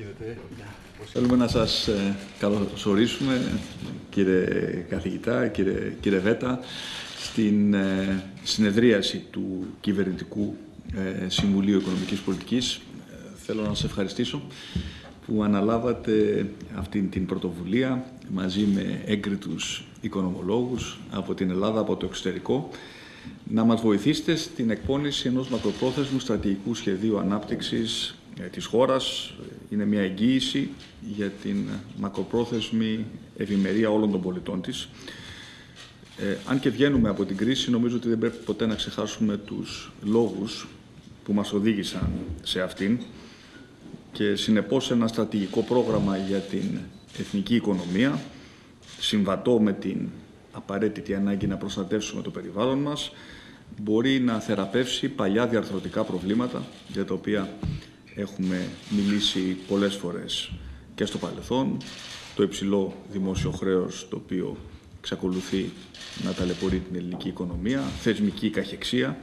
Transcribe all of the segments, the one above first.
γίνεται. Θέλουμε να σας ε, καλωσορίσουμε, κύριε καθηγητά, κύριε, κύριε Βέτα, στην ε, συνεδρίαση του Κυβερνητικού ε, Συμβουλίου Οικονομικής Πολιτικής. Θέλω να σας ευχαριστήσω που αναλάβατε αυτή την πρωτοβουλία μαζί με έγκριτους οικονομολόγους από την Ελλάδα, από το εξωτερικό, να μας βοηθήσετε στην εκπόνηση ενός μακροπρόθεσμου στρατηγικού σχεδίου ανάπτυξης ε, της χώρας. Είναι μια εγγύηση για την μακροπρόθεσμη ευημερία όλων των πολιτών της. Ε, αν και βγαίνουμε από την κρίση, νομίζω ότι δεν πρέπει ποτέ να ξεχάσουμε τους λόγους που μας οδήγησαν σε αυτήν και συνεπώς ένα στρατηγικό πρόγραμμα για την εθνική οικονομία, συμβατό με την απαραίτητη ανάγκη να προστατεύσουμε το περιβάλλον μας, μπορεί να θεραπεύσει παλιά διαρθρωτικά προβλήματα για τα οποία έχουμε μιλήσει πολλές φορές και στο παρελθόν, το υψηλό δημόσιο χρέος το οποίο εξακολουθεί να ταλαιπωρεί την ελληνική οικονομία, θεσμική καχεξία,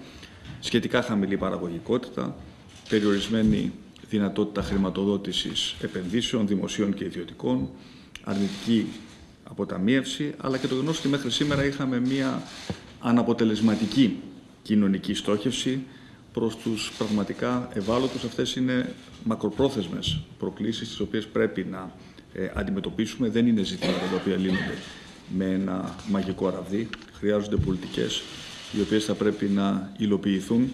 σχετικά χαμηλή παραγωγικότητα, περιορισμένη δυνατότητα χρηματοδότησης επενδύσεων δημοσίων και ιδιωτικών, αρνητική αποταμίευση, αλλά και το γνώστο ότι μέχρι σήμερα είχαμε μία αναποτελεσματική κοινωνική στόχευση προς τους πραγματικά ευάλωτους. Αυτές είναι μακροπρόθεσμες προκλήσεις τις οποίες πρέπει να ε, αντιμετωπίσουμε. Δεν είναι ζητήματα τα οποία λύνονται με ένα μαγικό ραβδί. Χρειάζονται πολιτικές οι οποίες θα πρέπει να υλοποιηθούν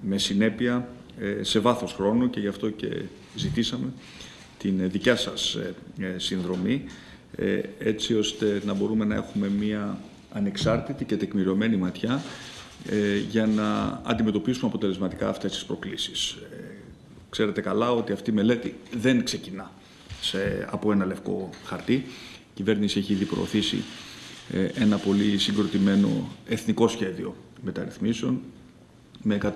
με συνέπεια ε, σε βάθος χρόνου και γι' αυτό και ζητήσαμε την δικιά σας ε, συνδρομή έτσι ώστε να μπορούμε να έχουμε μία ανεξάρτητη και τεκμηριωμένη ματιά ε, για να αντιμετωπίσουμε αποτελεσματικά αυτές τις προκλήσεις. Ε, ξέρετε καλά ότι αυτή η μελέτη δεν ξεκινά σε, από ένα λευκό χαρτί. Η κυβέρνηση έχει ήδη προωθήσει ε, ένα πολύ συγκροτημένο εθνικό σχέδιο μεταρρυθμίσεων με 134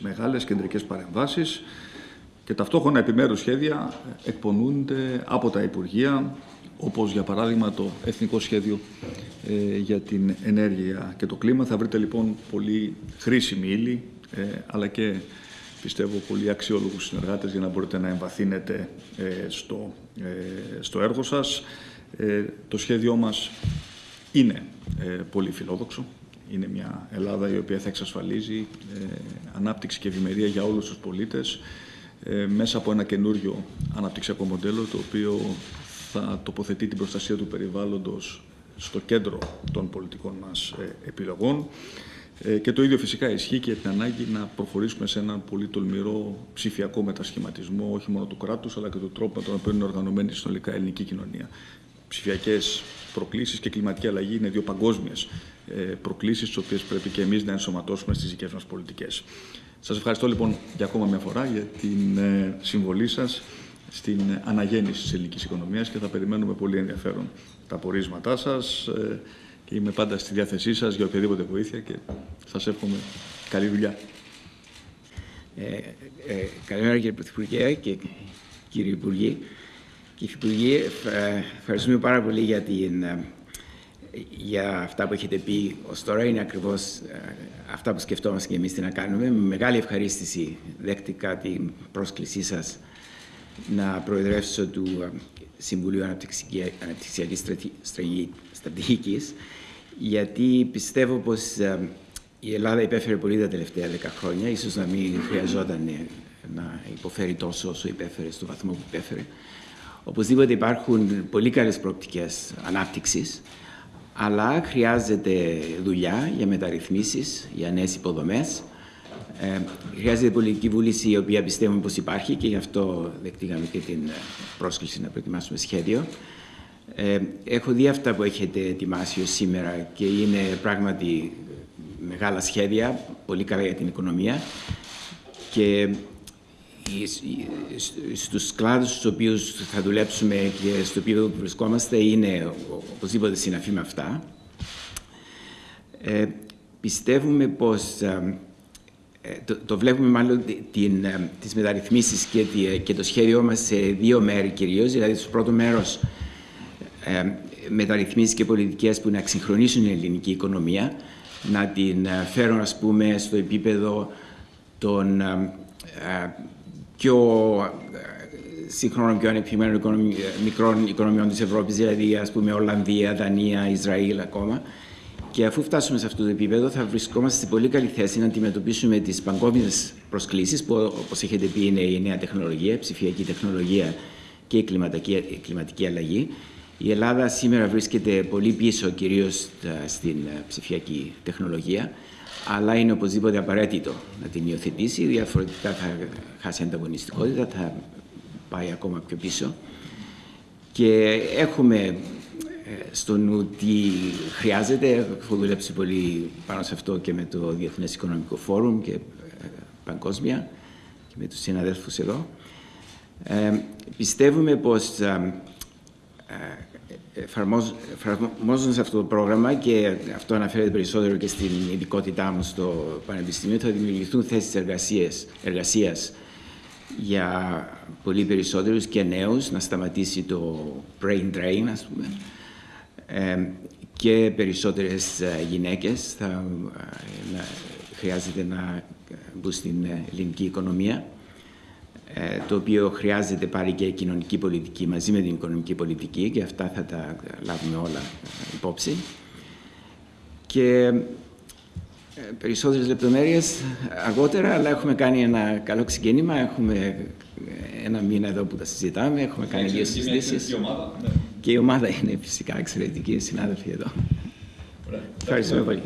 μεγάλες κεντρικές παρεμβάσεις και ταυτόχρονα επιμέρους σχέδια εκπονούνται από τα Υπουργεία, όπως για παράδειγμα το Εθνικό Σχέδιο ε, για την Ενέργεια και το Κλίμα. Θα βρείτε λοιπόν πολύ χρήσιμη ύλη, ε, αλλά και πιστεύω πολύ αξιόλογους συνεργάτες για να μπορείτε να εμβαθύνετε ε, στο, στο έργο σας. Το σχέδιό μας είναι πολύ φιλόδοξο. Είναι μια Ελλάδα η οποία θα εξασφαλίζει ανάπτυξη και ευημερία για όλους τους πολίτες μέσα από ένα καινούριο αναπτυξιακό μοντέλο το οποίο θα τοποθετεί την προστασία του περιβάλλοντος στο κέντρο των πολιτικών μας ε, επιλογών. Ε, και το ίδιο φυσικά ισχύει και την ανάγκη να προχωρήσουμε σε έναν πολύ τολμηρό ψηφιακό μετασχηματισμό, όχι μόνο του κράτους, αλλά και του τρόπου με τον οποίο είναι οργανωμένη συνολικά η ελληνική κοινωνία. Ψηφιακές προκλήσεις και κλιματική αλλαγή είναι δύο παγκόσμιες προκλήσεις, τις οποίες πρέπει και εμείς να ενσωματώσουμε στις δικές μας πολιτικές. Σας ευχαριστώ λοιπόν για ακόμα μια φορά για την ε, συμβολή σας στην αναγέννηση της ελληνικής οικονομίας και θα περιμένουμε πολύ ενδιαφέρον τα πορίσματά σας ε, και είμαι πάντα στη διάθεσή σας για οποιαδήποτε βοήθεια και σας εύχομαι καλή δουλειά. Ε, ε, καλημέρα κύριε Πρωθυπουργέ και κύριε Υπουργή. Κύριε Υπουργή, ε, ευχαριστούμε πάρα πολύ για, την, ε, για αυτά που έχετε πει ως τώρα. Είναι ακριβώς αυτά που σκεφτόμαστε και εμείς τι να κάνουμε. Με μεγάλη ευχαρίστηση δέχτηκα την πρόσκλησή σας να προεδρεύσω του ε, Συμβουλίου Αναπτυξιακής Στρατηγικής, γιατί πιστεύω πως ε, η Ελλάδα υπέφερε πολύ τα τελευταία δέκα χρόνια, ίσως να μην χρειαζόταν ε, να υποφέρει τόσο όσο υπέφερε, στο βαθμό που υπέφερε. Οπωσδήποτε υπάρχουν πολύ καλές προοπτικές ανάπτυξης, αλλά χρειάζεται δουλειά για μεταρρυθμίσεις, για νέες υποδομές, ε, χρειάζεται πολιτική βούληση η οποία πιστεύουμε πως υπάρχει και γι' αυτό δεκτήκαμε και την ε, πρόσκληση να προετοιμάσουμε σχέδιο. Ε, έχω δει αυτά που έχετε ετοιμάσει ως σήμερα και είναι πράγματι μεγάλα σχέδια, πολύ καλά για την οικονομία και στους κλάδους στους οποίους θα δουλέψουμε και στο οποίο βρισκόμαστε είναι οπωσδήποτε συναφή με αυτά. Ε, πιστεύουμε πως ε, ε, το, το, βλέπουμε μάλλον την, ε, τις μεταρρυθμίσεις και, και, το σχέδιό μας σε δύο μέρη κυρίως. Δηλαδή, στο πρώτο μέρος ε, μεταρρυθμίσεις και πολιτικές που να εξυγχρονίσουν την ελληνική οικονομία, να την ε, φέρουν, ας πούμε, στο επίπεδο των πιο σύγχρονων πιο ανεπτυγμένων οικονομι... μικρών οικονομιών της Ευρώπης, δηλαδή ας πούμε Ολλανδία, Δανία, Ισραήλ ακόμα. Και αφού φτάσουμε σε αυτό το επίπεδο, θα βρισκόμαστε σε πολύ καλή θέση να αντιμετωπίσουμε τις παγκόσμιες προσκλήσεις, που όπως έχετε πει είναι η νέα τεχνολογία, η ψηφιακή τεχνολογία και η κλιματική, η κλιματική αλλαγή. Η Ελλάδα σήμερα βρίσκεται πολύ πίσω, κυρίως στην ψηφιακή τεχνολογία, αλλά είναι οπωσδήποτε απαραίτητο να την υιοθετήσει. Διαφορετικά θα χάσει ανταγωνιστικότητα, θα πάει ακόμα πιο πίσω. Και έχουμε στο νου τι χρειάζεται. Έχω δουλέψει πολύ πάνω σε αυτό και με το Διεθνές Οικονομικό Φόρουμ και ε, παγκόσμια και με τους συναδέλφους εδώ. Ε, πιστεύουμε πως ε, εφαρμόζοντας αυτό το πρόγραμμα και αυτό αναφέρεται περισσότερο και στην ειδικότητά μου στο Πανεπιστήμιο θα δημιουργηθούν θέσεις εργασίας, εργασίας για πολύ περισσότερους και νέους να σταματήσει το brain drain ας πούμε και περισσότερες ε, γυναίκες θα ε, χρειάζεται να μπουν στην ε, ελληνική οικονομία το οποίο χρειάζεται πάλι και κοινωνική πολιτική μαζί με την οικονομική πολιτική και αυτά θα τα λάβουμε όλα υπόψη. Και περισσότερες λεπτομέρειες αργότερα, αλλά έχουμε κάνει ένα καλό ξεκίνημα. Έχουμε ένα μήνα εδώ που τα συζητάμε, έχουμε κάνει δύο συζητήσεις. Και η ομάδα είναι φυσικά εξαιρετική, συνάδελφοι εδώ. Ευχαριστούμε πολύ.